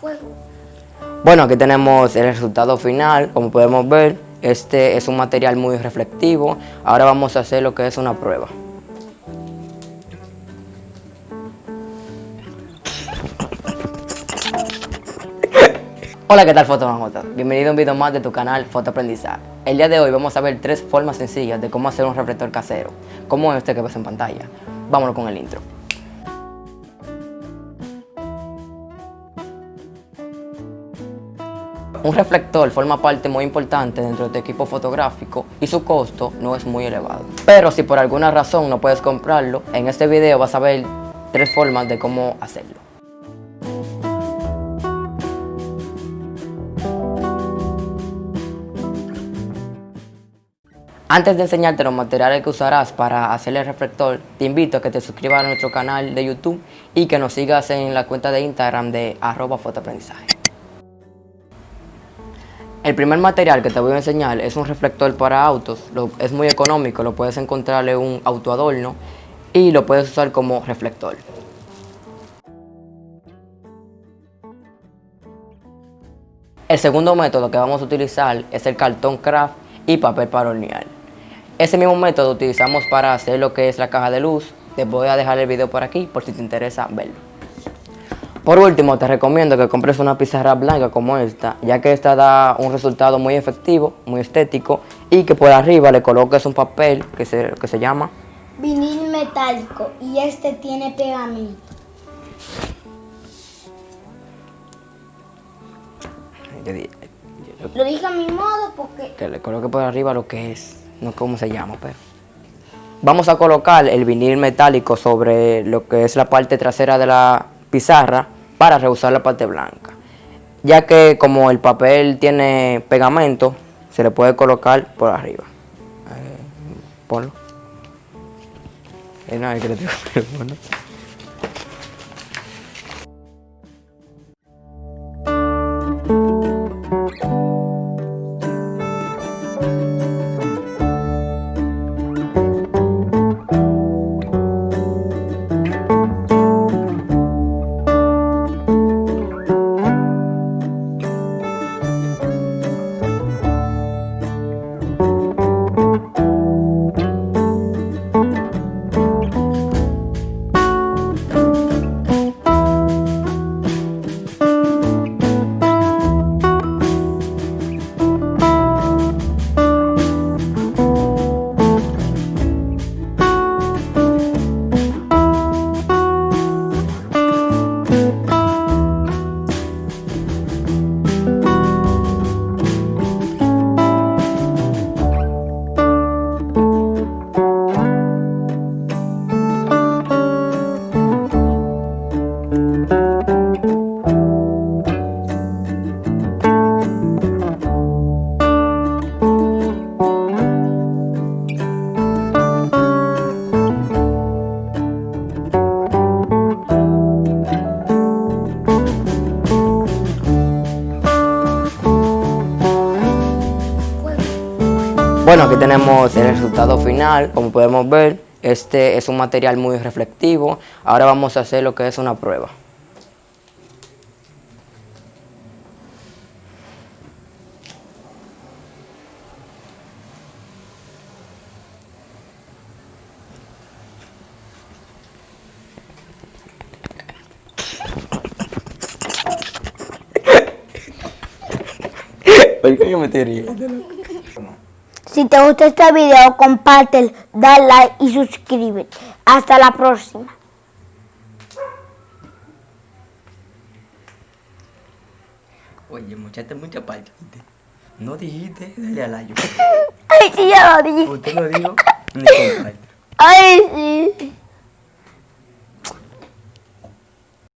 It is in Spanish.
Fuego. Bueno, aquí tenemos el resultado final, como podemos ver, este es un material muy reflectivo. Ahora vamos a hacer lo que es una prueba. Hola, ¿qué tal fotomamotas? Bienvenido a un video más de tu canal Fotoaprendizaje. El día de hoy vamos a ver tres formas sencillas de cómo hacer un reflector casero, como este que ves en pantalla. Vámonos con el intro. Un reflector forma parte muy importante dentro de tu equipo fotográfico y su costo no es muy elevado. Pero si por alguna razón no puedes comprarlo, en este video vas a ver tres formas de cómo hacerlo. Antes de enseñarte los materiales que usarás para hacer el reflector, te invito a que te suscribas a nuestro canal de YouTube y que nos sigas en la cuenta de Instagram de arroba fotoaprendizaje. El primer material que te voy a enseñar es un reflector para autos, es muy económico, lo puedes encontrar en un autoadorno y lo puedes usar como reflector. El segundo método que vamos a utilizar es el cartón craft y papel para hornear. Ese mismo método utilizamos para hacer lo que es la caja de luz. Te voy a dejar el video por aquí por si te interesa verlo. Por último, te recomiendo que compres una pizarra blanca como esta, ya que esta da un resultado muy efectivo, muy estético, y que por arriba le coloques un papel que se, que se llama vinil metálico y este tiene pegamento. Lo dije a mi modo porque... Que le coloque por arriba lo que es no cómo se llama, pero... Vamos a colocar el vinil metálico sobre lo que es la parte trasera de la pizarra para rehusar la parte blanca. Ya que como el papel tiene pegamento, se le puede colocar por arriba. Eh, ponlo. Bueno, aquí tenemos el resultado final, como podemos ver, este es un material muy reflectivo. Ahora vamos a hacer lo que es una prueba. ¿Por qué me estoy riendo? Si te gusta este video, compártelo, dale like y suscríbete. Hasta la próxima. Oye, muchacha, mucha parte. No dijiste, dale a like. Ay, sí, ya lo dije. Usted lo dijo, ni Ay, sí.